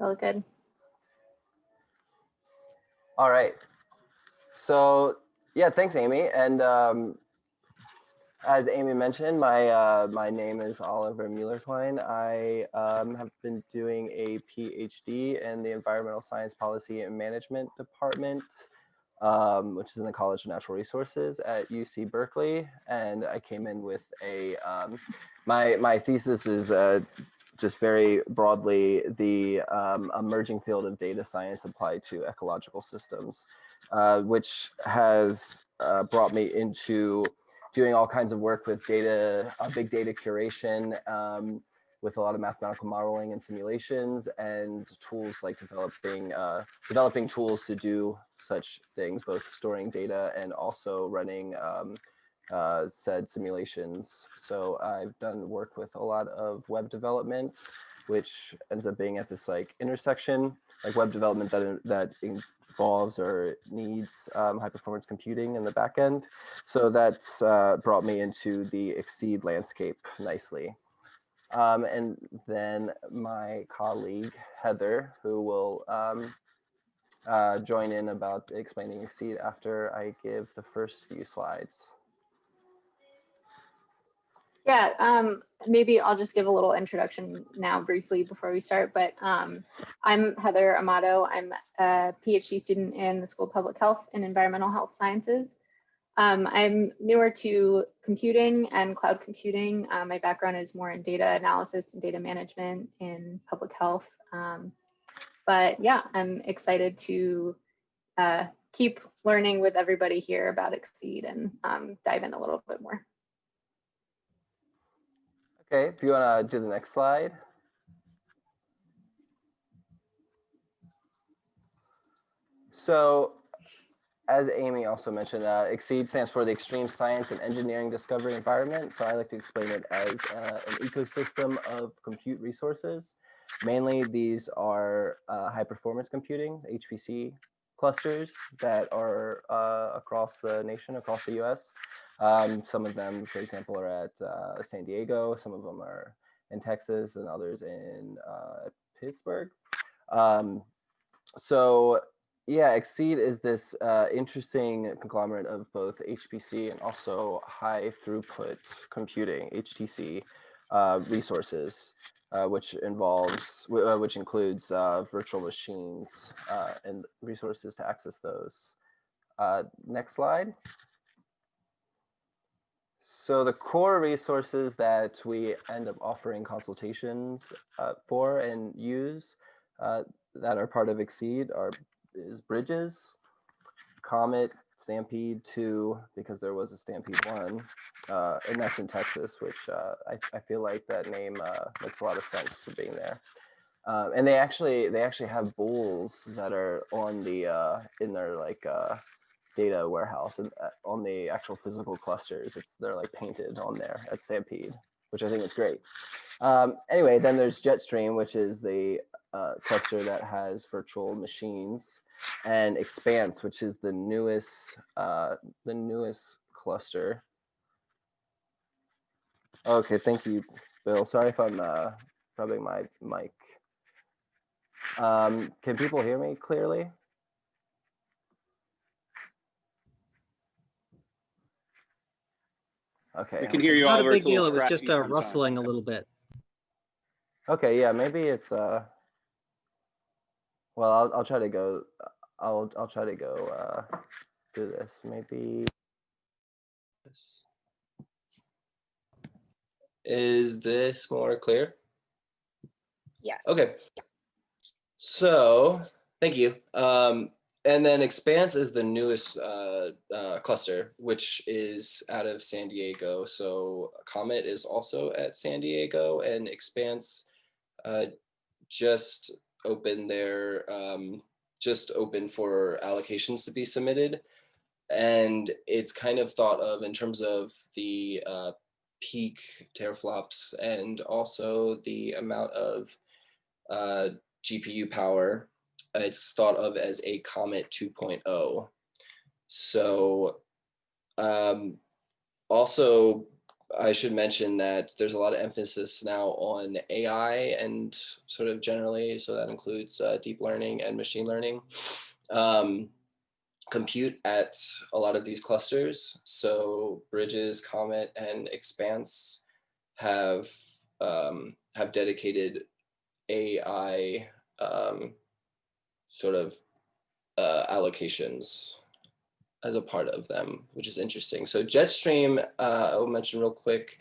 Look good. All right. So yeah, thanks, Amy. And um, as Amy mentioned, my uh, my name is Oliver Muellerklein. I um, have been doing a PhD in the Environmental Science Policy and Management Department, um, which is in the College of Natural Resources at UC Berkeley. And I came in with a, um, my, my thesis is uh, just very broadly the um, emerging field of data science applied to ecological systems, uh, which has uh, brought me into doing all kinds of work with data, uh, big data curation, um, with a lot of mathematical modeling and simulations and tools like developing uh, developing tools to do such things, both storing data and also running um, uh, said simulations. So I've done work with a lot of web development, which ends up being at this like intersection, like web development that that involves or needs um, high performance computing in the back end. So that's uh, brought me into the XSEDE landscape nicely. Um, and then my colleague, Heather, who will um, uh, join in about explaining XSEDE after I give the first few slides. Yeah, um, maybe I'll just give a little introduction now briefly before we start, but um, I'm Heather Amato. I'm a PhD student in the School of Public Health and Environmental Health Sciences. Um, I'm newer to computing and cloud computing. Um, my background is more in data analysis and data management in public health. Um, but yeah, I'm excited to uh, keep learning with everybody here about XSEDE and um, dive in a little bit more. Okay, if you want to do the next slide. So as Amy also mentioned, uh, XSEDE stands for the Extreme Science and Engineering Discovery Environment. So I like to explain it as uh, an ecosystem of compute resources. Mainly these are uh, high performance computing, HPC clusters that are uh, across the nation, across the US. Um, some of them, for example, are at uh, San Diego, some of them are in Texas and others in uh, Pittsburgh. Um, so yeah, XSEDE is this uh, interesting conglomerate of both HPC and also high throughput computing, HTC, uh, resources, uh, which involves, uh, which includes virtual machines and resources to access those. next slide. So the core resources that we end up offering consultations uh, for and use uh, that are part of XSEDE are is Bridges, Comet, Stampede 2, because there was a Stampede 1, uh, and that's in Texas, which uh, I, I feel like that name uh, makes a lot of sense for being there. Um, and they actually they actually have bulls that are on the in their like data warehouse and uh, on the actual physical clusters. It's they're like painted on there at Stampede, which I think is great. Um, anyway, then there's Jetstream, which is the uh, cluster that has virtual machines, and Expanse, which is the newest uh, the newest cluster. Okay, thank you, Bill. Sorry if I'm uh, rubbing my mic. Um, can people hear me clearly? Okay. We can hear you, Not Oliver. a big deal. It was just scratchy uh, rustling a little bit. Okay, yeah, maybe it's uh well I'll I'll try to go I'll I'll try to go uh do this. Maybe This. Is this more clear? Yes. Okay. So, thank you. Um, and then Expanse is the newest uh, uh, cluster, which is out of San Diego. So Comet is also at San Diego and Expanse uh, just opened their, um, just open for allocations to be submitted. And it's kind of thought of in terms of the uh, peak teraflops and also the amount of uh, GPU power it's thought of as a Comet 2.0. So um, also I should mention that there's a lot of emphasis now on AI and sort of generally, so that includes uh, deep learning and machine learning. Um, compute at a lot of these clusters. So Bridges, Comet, and Expanse have um, have dedicated AI um, sort of uh, allocations as a part of them, which is interesting. So Jetstream, uh, I'll mention real quick,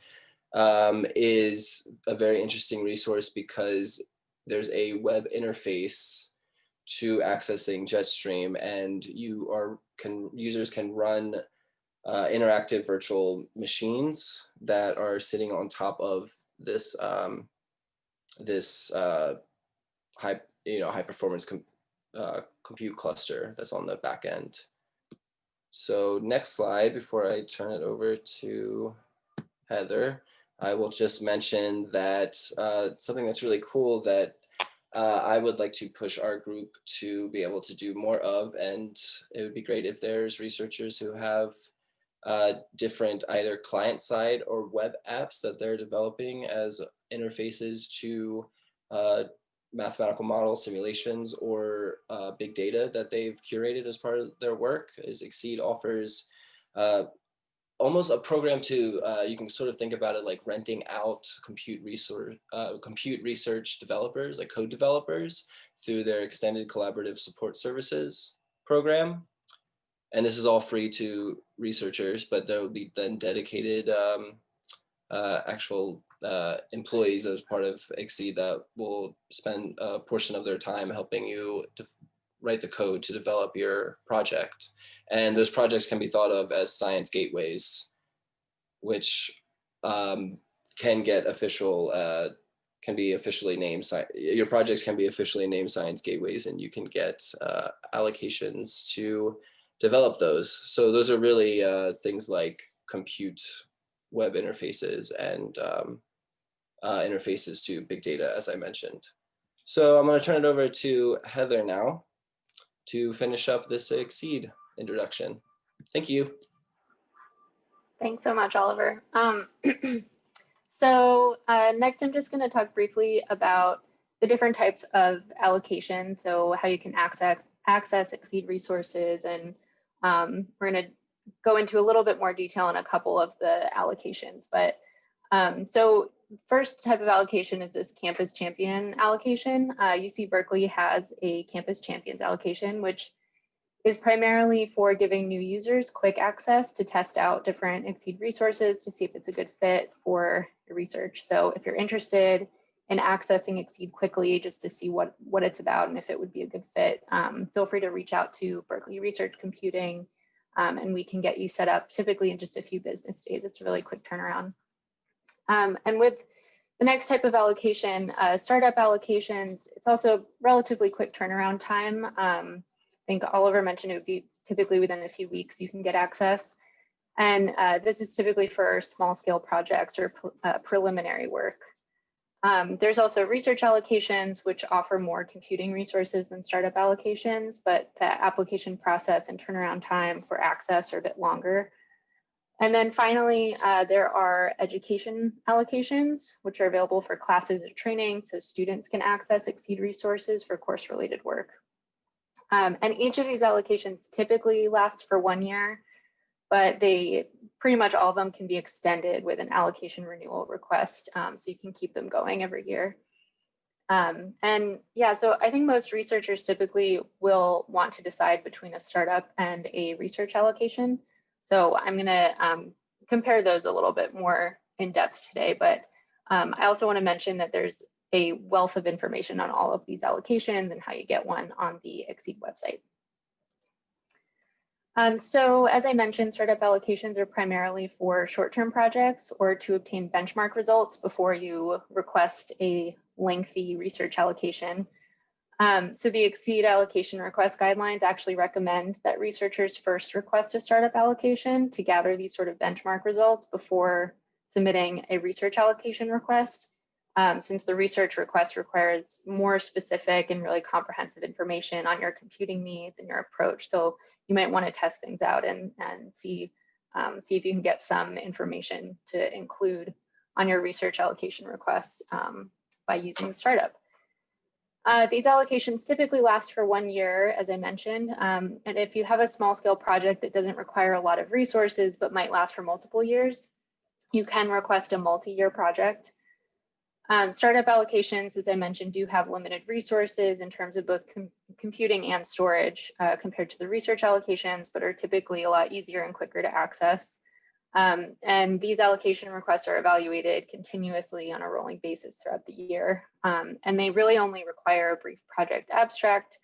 um, is a very interesting resource because there's a web interface to accessing Jetstream and you are can users can run uh, interactive virtual machines that are sitting on top of this um, this uh, high you know high performance com uh, compute cluster that's on the back end. So next slide before I turn it over to Heather, I will just mention that uh, something that's really cool that uh, I would like to push our group to be able to do more of, and it would be great if there's researchers who have uh, different either client side or web apps that they're developing as interfaces to uh, mathematical model simulations or uh, big data that they've curated as part of their work is XSEDE offers uh, almost a program to, uh, you can sort of think about it like renting out compute resource, uh, compute research developers, like code developers through their extended collaborative support services program. And this is all free to researchers, but there will be then dedicated um, uh, actual uh, employees as part of XSEDE that will spend a portion of their time helping you to write the code to develop your project. And those projects can be thought of as science gateways, which um, can get official, uh, can be officially named, your projects can be officially named science gateways and you can get uh, allocations to develop those. So those are really uh, things like compute web interfaces and um, uh, interfaces to big data, as I mentioned. So I'm going to turn it over to Heather now to finish up this XSEDE introduction. Thank you. Thanks so much, Oliver. Um, so uh, next, I'm just going to talk briefly about the different types of allocations. So how you can access access XSEDE resources, and um, we're going to go into a little bit more detail on a couple of the allocations. But um, so first type of allocation is this campus champion allocation. Uh, UC Berkeley has a campus champions allocation, which is primarily for giving new users quick access to test out different XSEDE resources to see if it's a good fit for your research. So if you're interested in accessing XSEDE quickly just to see what, what it's about and if it would be a good fit, um, feel free to reach out to Berkeley Research Computing um, and we can get you set up typically in just a few business days. It's a really quick turnaround. Um, and with the next type of allocation, uh, startup allocations, it's also relatively quick turnaround time. Um, I think Oliver mentioned it would be typically within a few weeks you can get access. And uh, this is typically for small scale projects or uh, preliminary work. Um, there's also research allocations, which offer more computing resources than startup allocations, but the application process and turnaround time for access are a bit longer. And then finally, uh, there are education allocations, which are available for classes or training, so students can access XSEDE resources for course-related work. Um, and each of these allocations typically lasts for one year, but they pretty much all of them can be extended with an allocation renewal request, um, so you can keep them going every year. Um, and yeah, so I think most researchers typically will want to decide between a startup and a research allocation. So I'm going to um, compare those a little bit more in depth today, but um, I also want to mention that there's a wealth of information on all of these allocations and how you get one on the XSEDE website. Um, so as I mentioned, startup allocations are primarily for short-term projects or to obtain benchmark results before you request a lengthy research allocation. Um, so the XSEDE allocation request guidelines actually recommend that researchers first request a startup allocation to gather these sort of benchmark results before submitting a research allocation request. Um, since the research request requires more specific and really comprehensive information on your computing needs and your approach. So you might want to test things out and, and see um, see if you can get some information to include on your research allocation request um, by using the startup. Uh, these allocations typically last for one year, as I mentioned. Um, and if you have a small scale project that doesn't require a lot of resources, but might last for multiple years, you can request a multi-year project. Um, startup allocations, as I mentioned, do have limited resources in terms of both com computing and storage uh, compared to the research allocations, but are typically a lot easier and quicker to access. Um, and these allocation requests are evaluated continuously on a rolling basis throughout the year. Um, and they really only require a brief project abstract,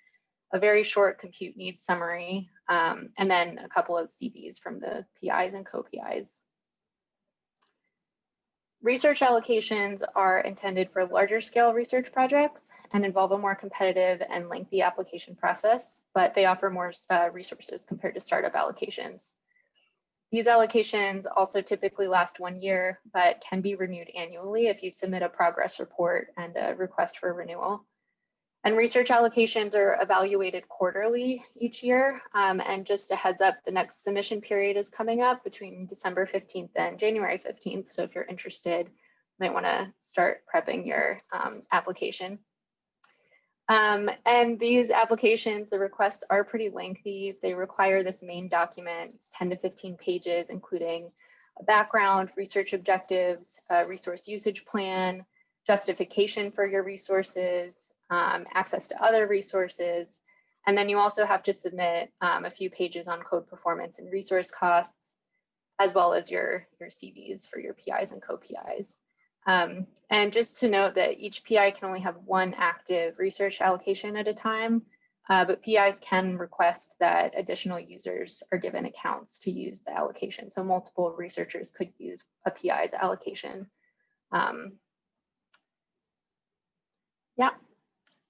a very short compute needs summary, um, and then a couple of CVs from the PIs and co-PIs. Research allocations are intended for larger scale research projects and involve a more competitive and lengthy application process, but they offer more uh, resources compared to startup allocations. These allocations also typically last one year, but can be renewed annually if you submit a progress report and a request for renewal. And research allocations are evaluated quarterly each year. Um, and just a heads up, the next submission period is coming up between December 15th and January 15th. So if you're interested, you might wanna start prepping your um, application. Um, and these applications, the requests are pretty lengthy. They require this main document, it's 10 to 15 pages, including a background, research objectives, resource usage plan, justification for your resources, um, access to other resources. And then you also have to submit um, a few pages on code performance and resource costs, as well as your, your CVs for your PIs and co-PIs. Um, and just to note that each PI can only have one active research allocation at a time, uh, but PIs can request that additional users are given accounts to use the allocation. So multiple researchers could use a PI's allocation. Um, yeah,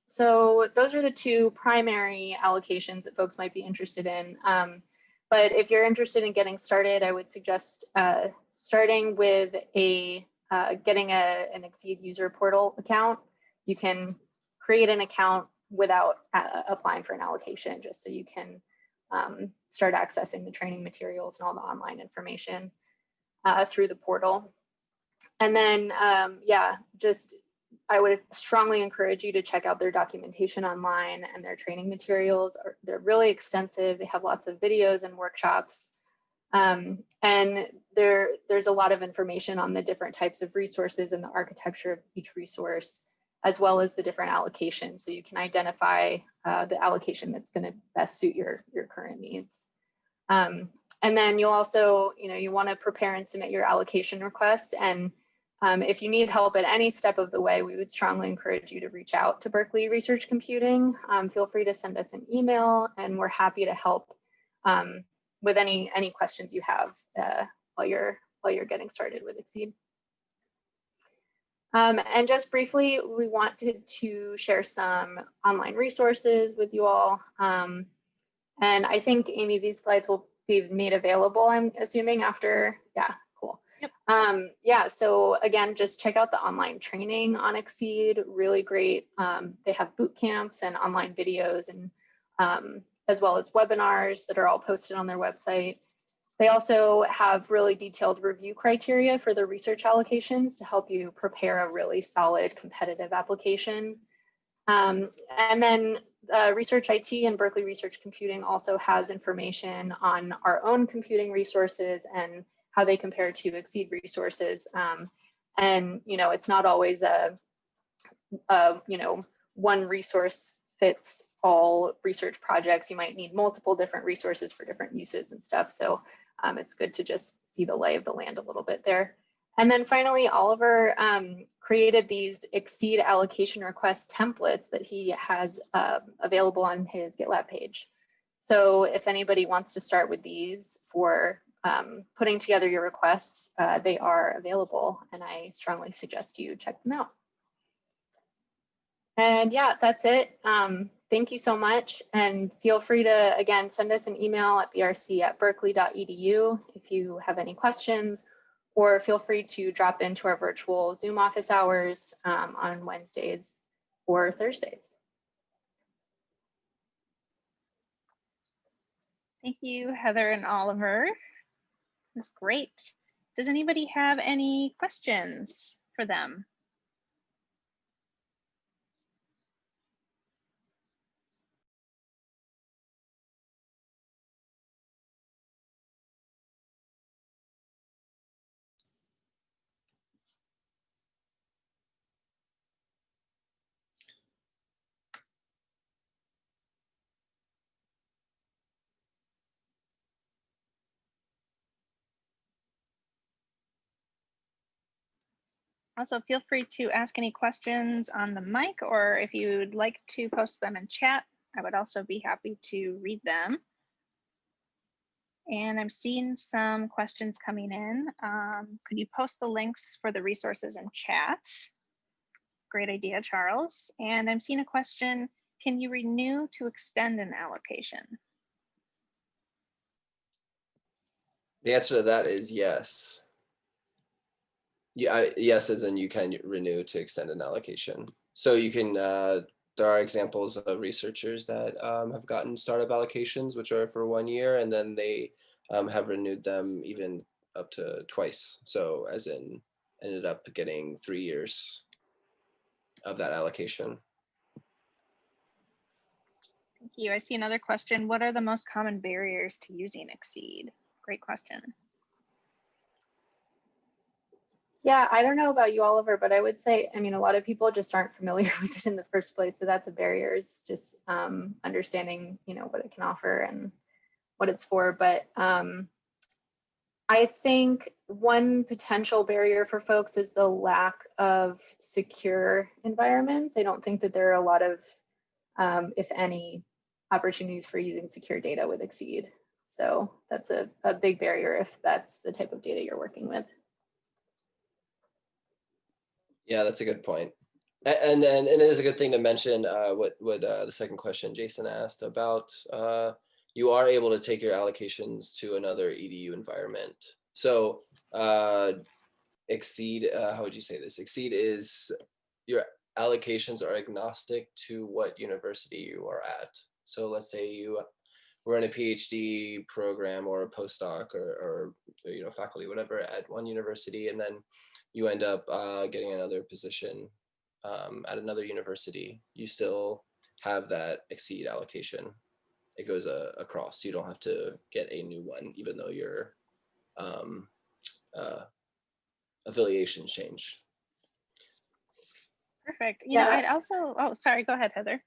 so those are the two primary allocations that folks might be interested in. Um, but if you're interested in getting started, I would suggest uh, starting with a uh, getting a, an XSEDE user portal account, you can create an account without uh, applying for an allocation, just so you can um, start accessing the training materials and all the online information uh, through the portal. And then, um, yeah, just I would strongly encourage you to check out their documentation online and their training materials. They're really extensive. They have lots of videos and workshops um, and there, there's a lot of information on the different types of resources and the architecture of each resource, as well as the different allocations. So you can identify uh, the allocation that's going to best suit your, your current needs. Um, and then you'll also, you know, you want to prepare and submit your allocation request. And um, if you need help at any step of the way, we would strongly encourage you to reach out to Berkeley Research Computing. Um, feel free to send us an email and we're happy to help um, with any any questions you have uh, while you're while you're getting started with XSEDE. Um, and just briefly, we wanted to share some online resources with you all. Um, and I think, Amy, these slides will be made available, I'm assuming, after, yeah, cool. Yep. Um, yeah, so again, just check out the online training on XSEDE, really great. Um, they have boot camps and online videos and um, as well as webinars that are all posted on their website. They also have really detailed review criteria for their research allocations to help you prepare a really solid competitive application. Um, and then uh, Research IT and Berkeley Research Computing also has information on our own computing resources and how they compare to XSEDE resources. Um, and, you know, it's not always a, a, you know, one resource fits all research projects. You might need multiple different resources for different uses and stuff. So um, it's good to just see the lay of the land a little bit there. And then finally, Oliver um, created these XSEDE allocation request templates that he has uh, available on his GitLab page. So if anybody wants to start with these for um, putting together your requests, uh, they are available and I strongly suggest you check them out. And yeah, that's it. Um, thank you so much. And feel free to, again, send us an email at brc at berkeley.edu if you have any questions, or feel free to drop into our virtual Zoom office hours um, on Wednesdays or Thursdays. Thank you, Heather and Oliver. That's great. Does anybody have any questions for them? Also, feel free to ask any questions on the mic, or if you'd like to post them in chat, I would also be happy to read them. And I'm seeing some questions coming in. Um, could you post the links for the resources in chat? Great idea, Charles. And I'm seeing a question, can you renew to extend an allocation? The answer to that is yes. Yeah, yes, as in you can renew to extend an allocation. So you can, uh, there are examples of researchers that um, have gotten startup allocations, which are for one year, and then they um, have renewed them even up to twice. So as in ended up getting three years of that allocation. Thank you. I see another question. What are the most common barriers to using XSEDE? Great question. Yeah, I don't know about you, Oliver, but I would say, I mean, a lot of people just aren't familiar with it in the first place. So that's a barrier is just um, understanding, you know, what it can offer and what it's for. But um, I think one potential barrier for folks is the lack of secure environments. I don't think that there are a lot of, um, if any, opportunities for using secure data with XSEDE. So that's a, a big barrier if that's the type of data you're working with. Yeah, that's a good point. And then, and it is a good thing to mention uh, what what uh, the second question Jason asked about. Uh, you are able to take your allocations to another edu environment. So uh, XSEDE. Uh, how would you say this? XSEDE is your allocations are agnostic to what university you are at. So let's say you were in a PhD program or a postdoc or, or you know faculty whatever at one university, and then you end up uh, getting another position um, at another university, you still have that XSEDE allocation. It goes uh, across. You don't have to get a new one, even though your um, uh, affiliations change. Perfect. You know, Yeah. I'd also, oh, sorry, go ahead, Heather.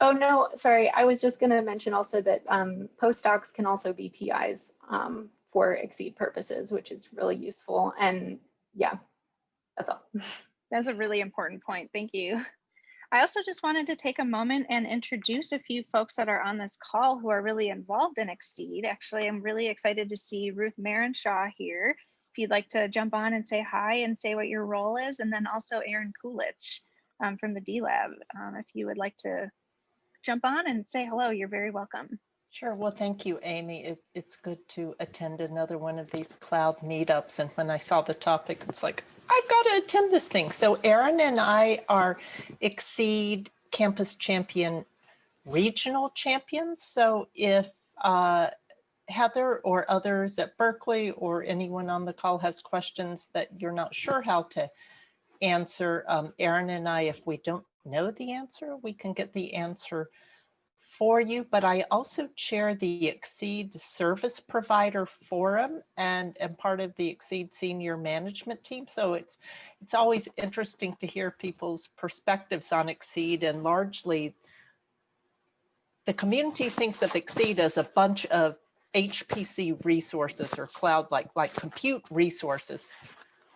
Oh, no, sorry. I was just going to mention also that um, postdocs can also be PIs um, for XSEDE purposes, which is really useful. And yeah, that's all. That's a really important point. Thank you. I also just wanted to take a moment and introduce a few folks that are on this call who are really involved in XSEDE. Actually, I'm really excited to see Ruth Marinshaw here. If you'd like to jump on and say hi and say what your role is, and then also Aaron Culich um, from the D Lab. Um, if you would like to jump on and say hello, you're very welcome. Sure. Well, thank you, Amy. It, it's good to attend another one of these cloud meetups. And when I saw the topic, it's like, I've got to attend this thing. So Aaron and I are XSEDE Campus Champion Regional Champions. So if uh, Heather or others at Berkeley or anyone on the call has questions that you're not sure how to answer, um, Aaron and I, if we don't know the answer, we can get the answer for you, but I also chair the XSEDE Service Provider Forum and am part of the XSEDE Senior Management Team. So it's it's always interesting to hear people's perspectives on XSEDE and largely the community thinks of XSEDE as a bunch of HPC resources or cloud like like compute resources.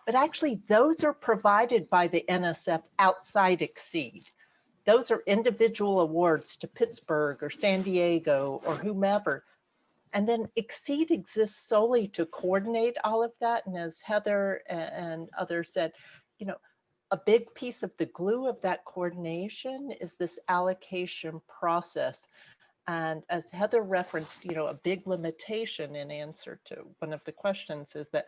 But actually those are provided by the NSF outside XSEDE those are individual awards to Pittsburgh or San Diego or whomever. And then XSEDE exists solely to coordinate all of that. And as Heather and others said, you know, a big piece of the glue of that coordination is this allocation process. And as Heather referenced, you know, a big limitation in answer to one of the questions is that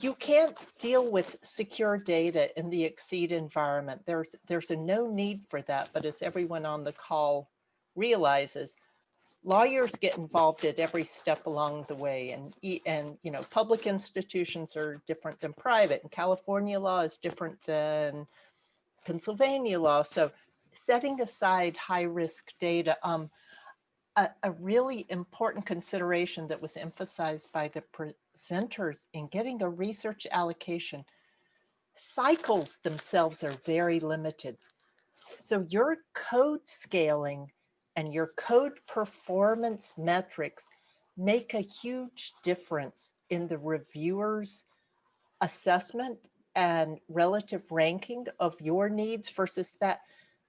you can't deal with secure data in the XSEDE environment. There's there's a no need for that, but as everyone on the call realizes, lawyers get involved at every step along the way and, and, you know, public institutions are different than private and California law is different than Pennsylvania law. So setting aside high risk data, um, a, a really important consideration that was emphasized by the presenters in getting a research allocation. Cycles themselves are very limited. So your code scaling and your code performance metrics make a huge difference in the reviewer's assessment and relative ranking of your needs versus that.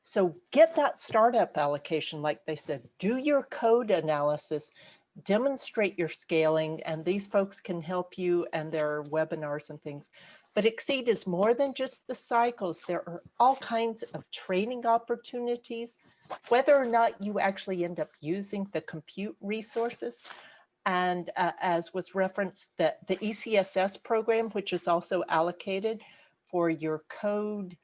So get that startup allocation, like they said, do your code analysis, demonstrate your scaling, and these folks can help you and there are webinars and things. But XSEDE is more than just the cycles. There are all kinds of training opportunities, whether or not you actually end up using the compute resources. And uh, as was referenced, that the E ECSS program, which is also allocated for your code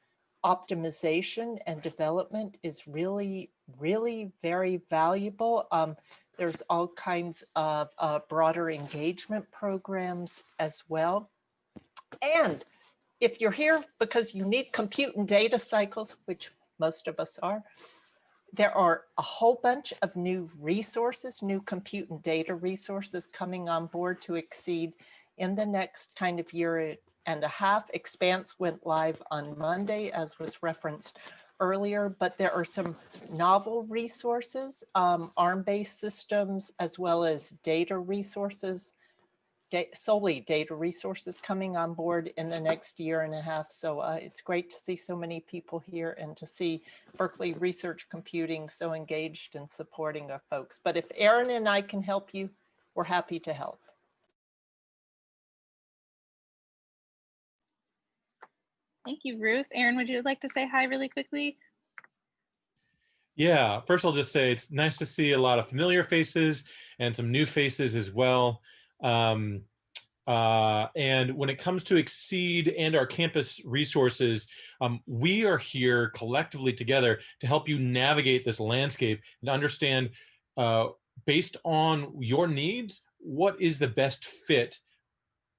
optimization and development is really, really very valuable. Um, there's all kinds of uh, broader engagement programs as well. And if you're here because you need compute and data cycles, which most of us are, there are a whole bunch of new resources, new compute and data resources coming on board to XSEDE in the next kind of year and a half. Expanse went live on Monday, as was referenced earlier, but there are some novel resources, um, ARM-based systems, as well as data resources, da- solely data resources coming on board in the next year and a half. So uh, it's great to see so many people here and to see Berkeley Research Computing so engaged in supporting our folks. But if Aaron and I can help you, we're happy to help. Thank you, Ruth. Aaron, would you like to say hi really quickly? Yeah, first I'll just say it's nice to see a lot of familiar faces and some new faces as well. Um, uh, and when it comes to XSEDE and our campus resources, um, we are here collectively together to help you navigate this landscape and understand, uh, based on your needs, what is the best fit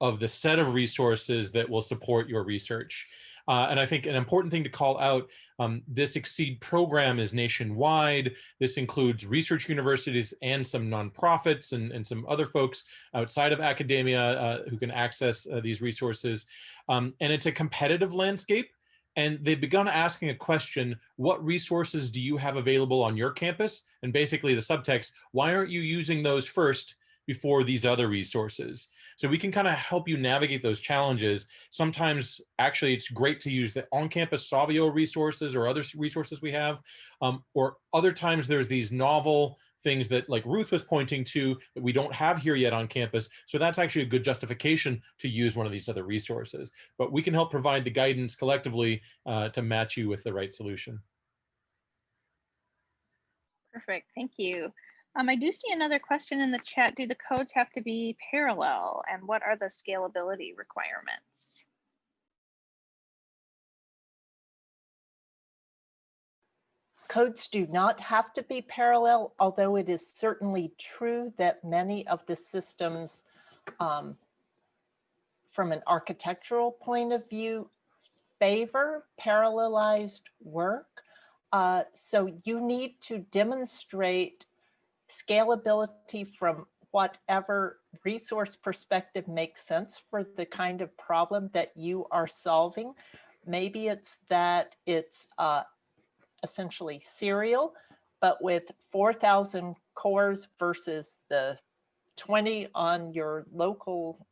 of the set of resources that will support your research. Uh, and I think an important thing to call out, um, this XSEDE program is nationwide. This includes research universities and some nonprofits and, and some other folks outside of academia uh, who can access uh, these resources. Um, and it's a competitive landscape. And they've begun asking a question, what resources do you have available on your campus? And basically the subtext, why aren't you using those first before these other resources. So we can kind of help you navigate those challenges. Sometimes actually it's great to use the on-campus Savio resources or other resources we have, um, or other times there's these novel things that like Ruth was pointing to that we don't have here yet on campus. So that's actually a good justification to use one of these other resources. But we can help provide the guidance collectively uh, to match you with the right solution. Perfect, thank you. Um, I do see another question in the chat. Do the codes have to be parallel and what are the scalability requirements? Codes do not have to be parallel, although it is certainly true that many of the systems um, from an architectural point of view favor parallelized work. Uh, so you need to demonstrate scalability from whatever resource perspective makes sense for the kind of problem that you are solving. Maybe it's that it's uh, essentially serial, but with 4,000 cores versus the 20 on your local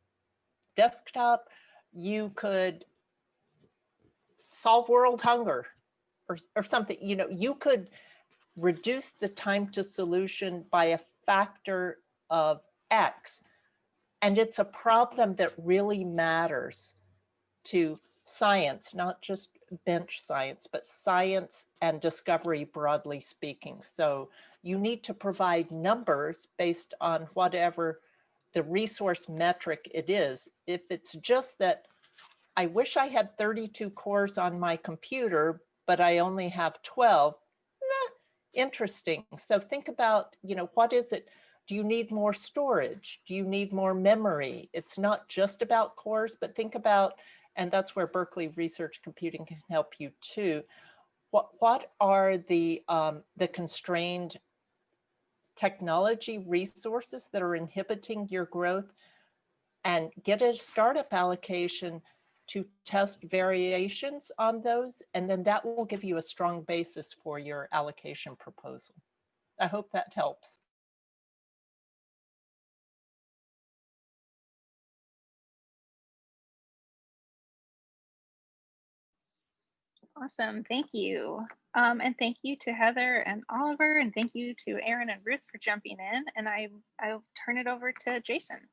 desktop, you could solve world hunger or, or something, you know, you could reduce the time to solution by a factor of X. And it's a problem that really matters to science, not just bench science, but science and discovery broadly speaking. So you need to provide numbers based on whatever the resource metric it is. If it's just that I wish I had 32 cores on my computer, but I only have 12, interesting. So think about, you know, what is it? Do you need more storage? Do you need more memory? It's not just about cores, but think about, and that's where Berkeley Research Computing can help you too. What, what are the, um, the constrained technology resources that are inhibiting your growth? And get a startup allocation to test variations on those, and then that will give you a strong basis for your allocation proposal. I hope that helps. Awesome, thank you. Um, and thank you to Heather and Oliver, and thank you to Aaron and Ruth for jumping in. And I, I'll turn it over to Jason.